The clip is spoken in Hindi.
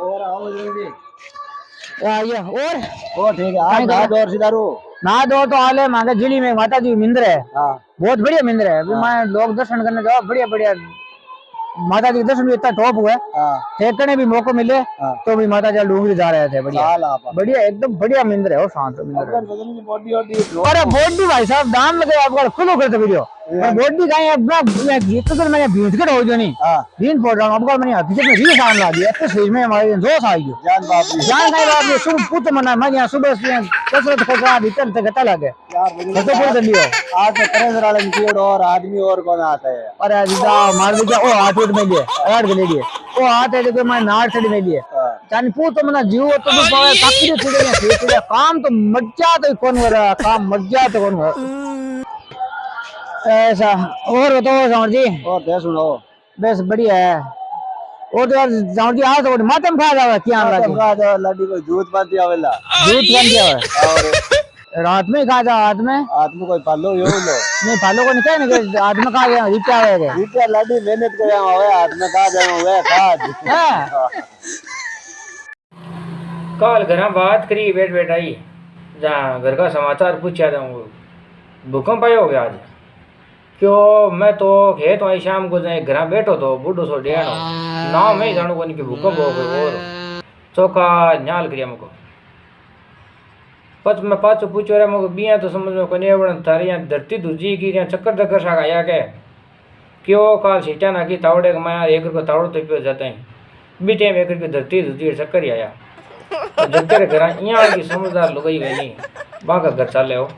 और आओ जल्दी। आइए और? ओ ठीक है आप ना दौर सीधा रो ना दो तो है मांगे जिली में माता जी मंदिर है। हाँ। बहुत बढ़िया मंदिर है। अभी मैं लोग दर्शन करने जाओ बढ़िया बढ़िया। माता जी के दर्शन भी इतना टॉप हुआ है। हाँ। भी मौको मिले हाँ। तो भी माता जी डूंगरी जा रहे थे बढ़िया। बढ़िया एकदम बढ़िया मंदिर है वो शांत मंदिर है। अरे बॉडी भाई साहब दाम लगे आपको खुलो करते वीडियो। बॉडी का है अपना मैं जीत तो मैंने भींच के हो जो नहीं। हाँ। भींच पड़ रहा हूँ आपको मैंने हकीकत में रील सामने ला दिया तो सही में हमारे दोस्त आ गए जान बाप जान नहीं बात ये सुबह पुत मना मैं यहाँ सुबह से कसरत कर रहा भीतर से गता लगे। यार तो बोल दियो आज तो तरह वाले निकल और आदमी और कौन आता है? अरे जीता मार दिया ओ हाथ उठ में लिए अड़ के लिए ओ हाथ है देखो मैं नार छड़ी में लिए हाँ। जान पूत मना जीव तो भी पावे काकी दे छड़े हैं काम तो मज्जा तो कौन हो रहा काम मज्जा तो कौन हो? ऐसा और बताओ समर जी। और दे सुनो बस बढ़िया है। वो तो यार जी आ तो माते में खा जावे क्या लगे तब का जो लड्डी को दूध पाती आवेला दूध गया है और रात में खा जा रात में। आदमी कोई पालो यो लो। नहीं फालो को नहीं कहे ना कि रात में खा गया रिचा होएगा इतना लड्डी मेहनत करे हुए हाथ में का जाए हुए खाद है। कल घर बात करी बैठ बैठ आई। जहाँ घर का समाचार पूछा था भूकंप आयो हो गया आज। क्यों? मैं तो खेत आई शाम को जाए, घर बैठो तो बूढ़ो सो डेणो नाव में ही जानो कोनी कि हो गयो और चौका न्याल करिया मुको। पच मैं पाछो पूछो रे मुको बिया तो समझ में कोनी आवड़न थारे यहाँ धरती दूजी की चक्कर चक्कर सा आया के। क्यों? काल सीटा ना की तावड़े के मैं एक को तावड़ो तो पियो जाते हैं। बी टाइम एक की धरती दूजी चक्कर ही आया। जब तेरे घर यहाँ की समझदार लुगाई गई नहीं घर चाले हो।